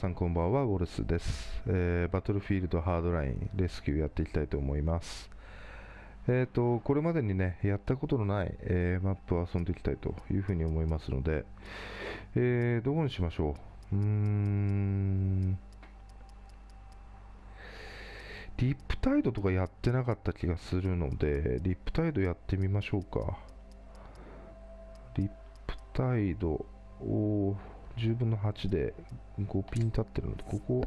さんこんばんはウォルスです、えー、バトルフィールドハードラインレスキューやっていきたいと思います。えーと、これまでにねやったことのない、えー、マップを遊んでいきたいというふうに思いますので、えー、どこにしましょう？うーん。リップタイドとかやってなかった気がするのでリップタイドやってみましょうか。リップタイドを10分の8で5ピン立ってるので、ここ行っ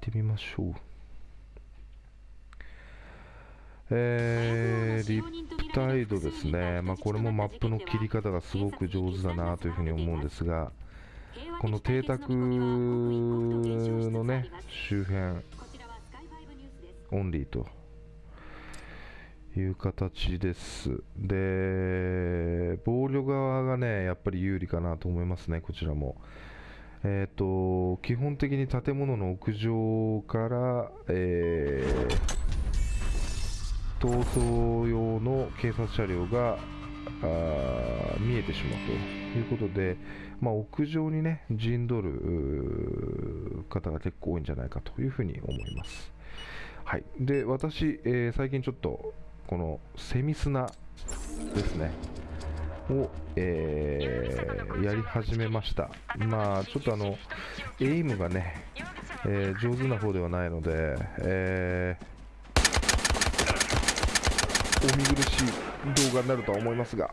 てみましょう。えー、リップタイドですね、まあ、これもマップの切り方がすごく上手だなというふうに思うんですが、この邸宅のね、周辺、オンリーという形です。で、防御側がね、やっぱり有利かなと思いますね、こちらも。えっ、ー、と、基本的に建物の屋上から、えー、逃走用の警察車両が見えてしまうということで、まあ、屋上にね、陣取る方が結構多いんじゃないかというふうに思います。はい、で私、えー、最近ちょっとこのセミ砂ですね。を、えー、やり始めました。まあちょっとあのエイムがね、えー、上手な方ではないので、えー、お見苦しい動画になるとは思いますが。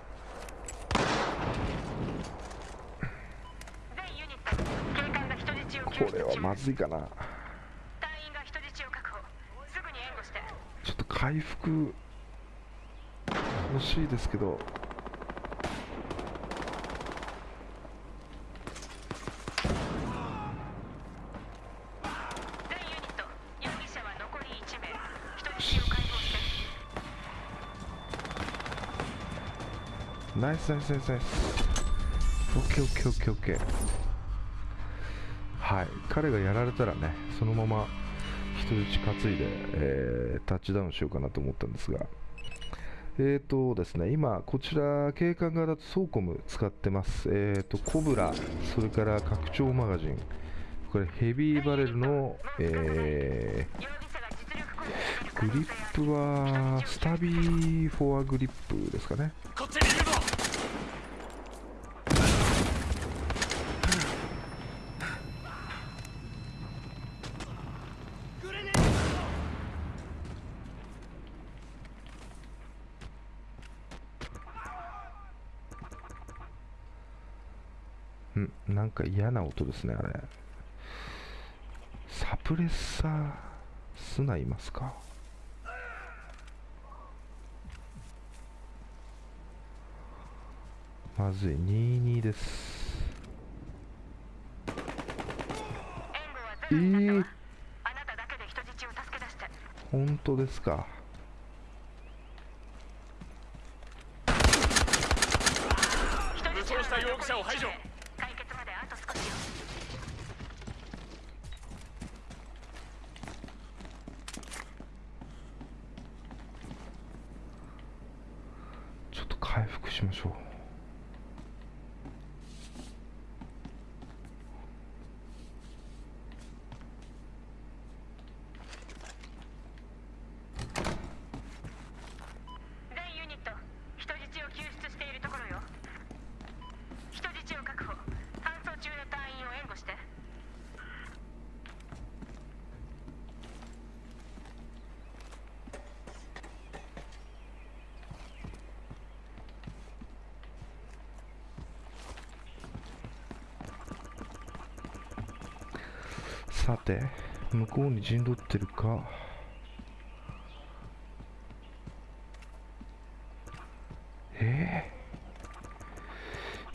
これはまずいかな。ちょっと回復欲しいですけど。ナイスナイスナイスナイス。オッケーオッケーオッケーオッケー。はい。彼がやられたらねそのまま人質担いで、えー、タッチダウンしようかなと思ったんですがえーとですね、今、こちら、警官側だとソーコム使ってます。えーと、コブラ、それから拡張マガジン、これヘビーバレルの、えー、グリップはスタビーフォアグリップですかね。んなんか嫌な音ですねあれ。サプレッサースナいますか。まずい。22です。えー、本当ですか。武装した容疑者を排除回復しましょう。さて向こうに陣取ってるか。え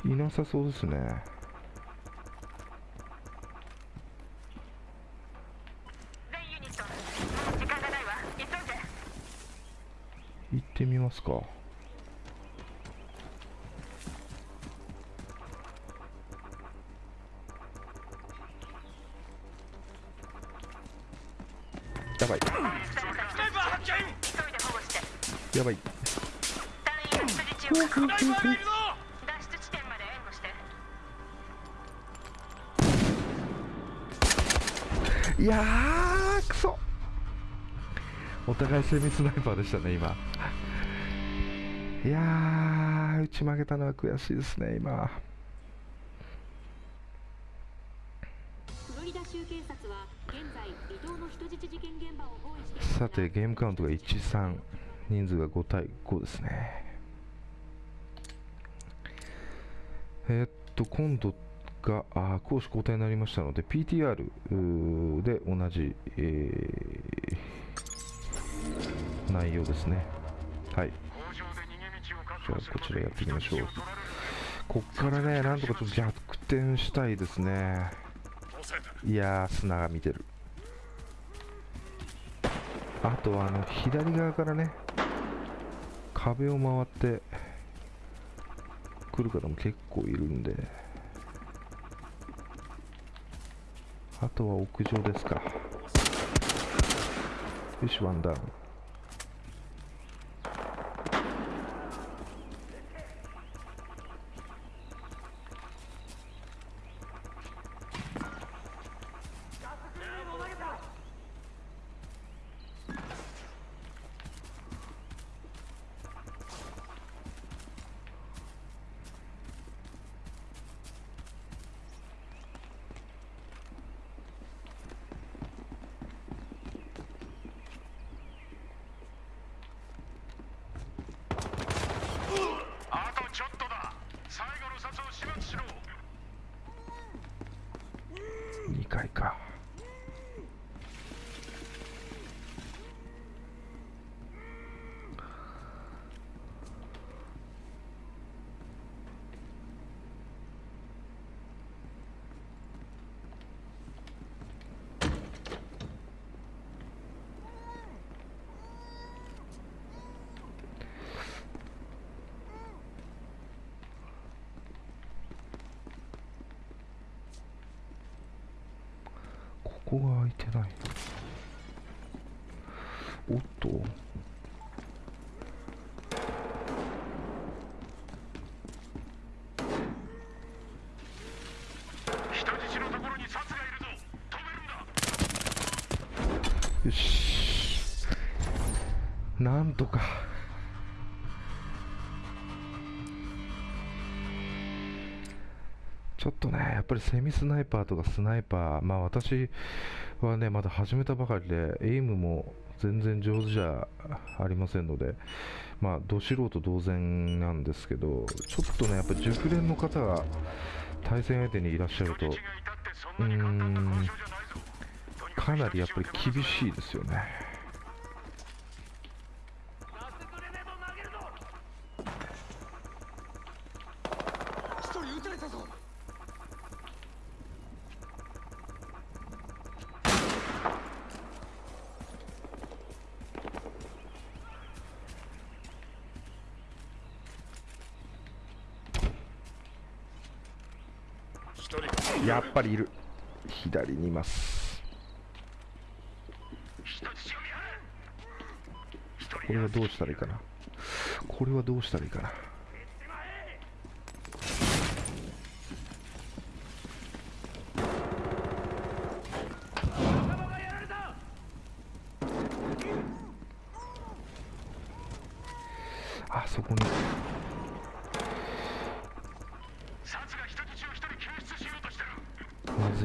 えー、いなさそうですね。行ってみますかいやーくそ。お互いセミスナイパーでしたね今。いやー打ち負けたのは悔しいですね今。フロリダ州警察は現在離島の人質事件現場を包囲していますが。さてゲームカウントが13人数が5対5ですねえーっと今度があ攻守交代になりましたので PTR で同じ、えー内容ですね。はい。じゃあこちらやっていきましょう。人質を取られるこっからねなんとかちょっと逆転したいですね。いや砂が見てる。あとはあの左側からね壁を回って来る方も結構いるんで。あとは屋上ですか。よしワンダウンあとちょっとだ最後の札を始末しろ2階かここが開いてない。おっと。よし。なんとかぱりセミスナイパーとかスナイパーまあ私はねまだ始めたばかりでエイムも全然上手じゃありませんのでまあど素人同然なんですけどちょっとねやっぱり熟練の方が対戦相手にいらっしゃると人質がいたってそんかなりやっぱり厳しいですよね一人撃たれたぞ一人やっぱりいる。左にいます。これはどうしたらいいかな。これはどうしたらいいかな。あそこに。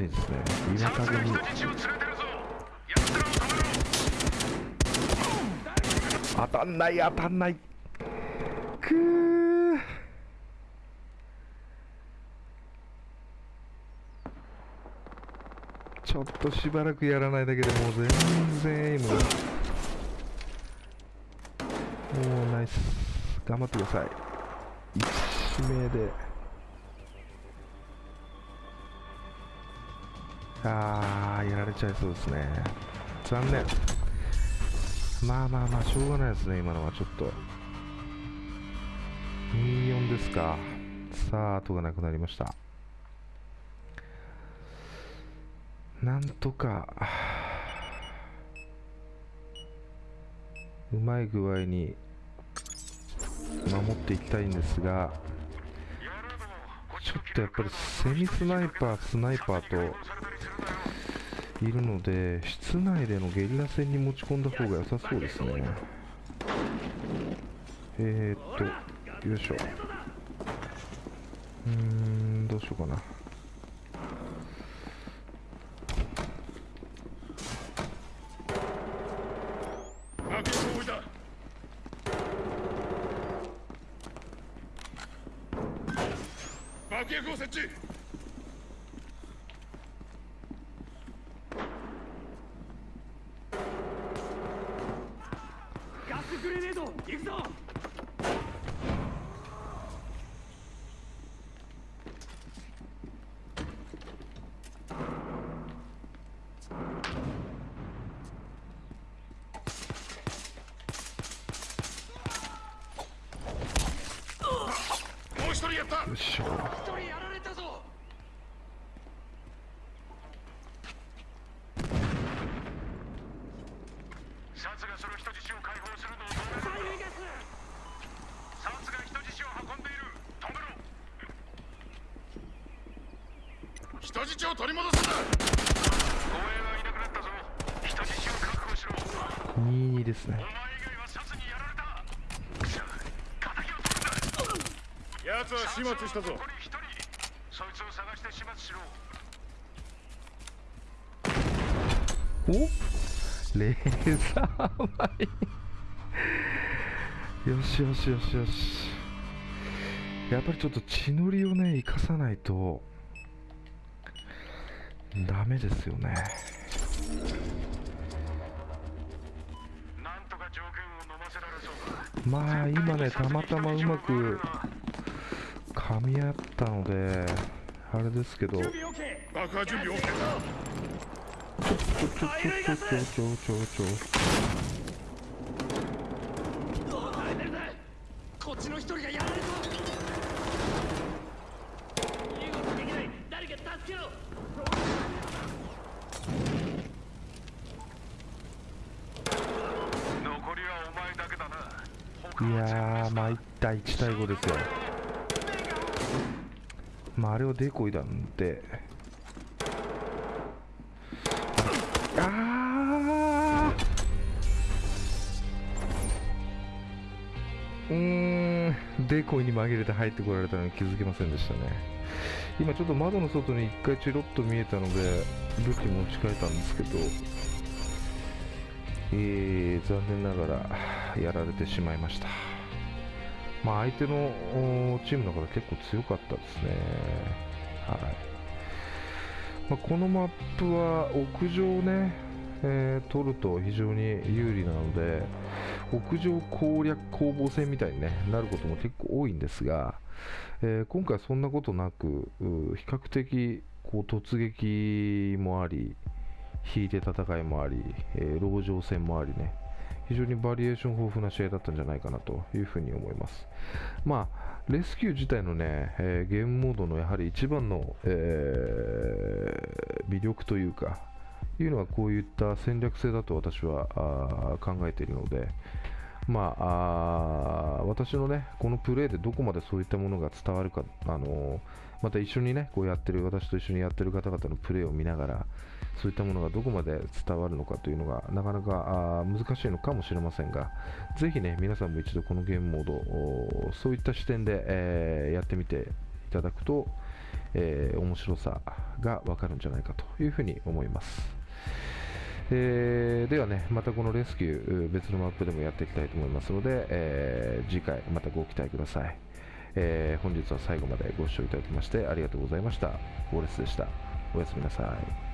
いですね岩札が陰に当たんない当たんないくー。ちょっとしばらくやらないだけでもう全然エイムもうナイス。頑張ってください。一名で。あーやられちゃいそうですね。残念。まあまあまあしょうがないですね今のはちょっと。24ですか。さあ後がなくなりました。なんとかうまい具合に守っていきたいんですがちょっとやっぱりセミスナイパースナイパーといるので室内でのゲリラ戦に持ち込んだ方が良さそうですね。えー、っとよいしょ。うーんどうしようかな。爆薬を置いた。爆薬を設置ガスグレネード行くぞもう一人やったよいしょ一人やられたぞサツがその人質を解放するのを止めろ催涙ガスサツが人質を運んでいる止めろ人質を取り戻す。んだ護衛がいなくなったぞ。人質を確保しろ。22ですねお前以外はサツにやられたくそ敵を取るんだ奴は始末したぞ。そいつを探して始末しろお？レーザーマイン。よしよしよしよし。やっぱりちょっと血のりをね生かさないとダメですよね。まあ今ねたまたまうまく噛み合ったのであれですけど。ちょちょちょちょ爆破準備 OK ちょちょちょちょちょちょ。こっちの一人がやられた身動きできない誰か？助けろ残りはお前だけだないやー参った1対5ですよまああれはデコイなんであー。うん。デコイに紛れて入ってこられたのに気づきませんでしたね。今ちょっと窓の外に1回チロッと見えたので武器持ち替えたんですけど。えー、残念ながらやられてしまいました。まあ、相手のチームの方結構強かったですね。はいまあ、このマップは屋上をね、えー取ると非常に有利なので、屋上攻略攻防戦みたいに、ね、なることも結構多いんですが、えー今回そんなことなく、比較的こう突撃もあり、引いて戦いもあり、えー、籠城戦もありね、非常にバリエーション豊富な試合だったんじゃないかなというふに思います。まあ、レスキュー自体のね、えーゲームモードのやはり一番の、えー魅力というか、いうのはこういった戦略性だと私は考えているので、まあ、あ私のね、このプレーでどこまでそういったものが伝わるか、あのーまた一緒にね、こうやってる、私と一緒にやってる方々のプレーを見ながら、そういったものがどこまで伝わるのかというのが、なかなか難しいのかもしれませんが、ぜひね、皆さんも一度このゲームモード、そういった視点で、えーやってみていただくと、えー面白さがわかるんじゃないかというふうに思います。えーではね、またこのレスキュー、別のマップでもやっていきたいと思いますので、えー次回またご期待ください。えー本日は最後までご視聴いただきましてありがとうございました。ウォレスでした。おやすみなさい。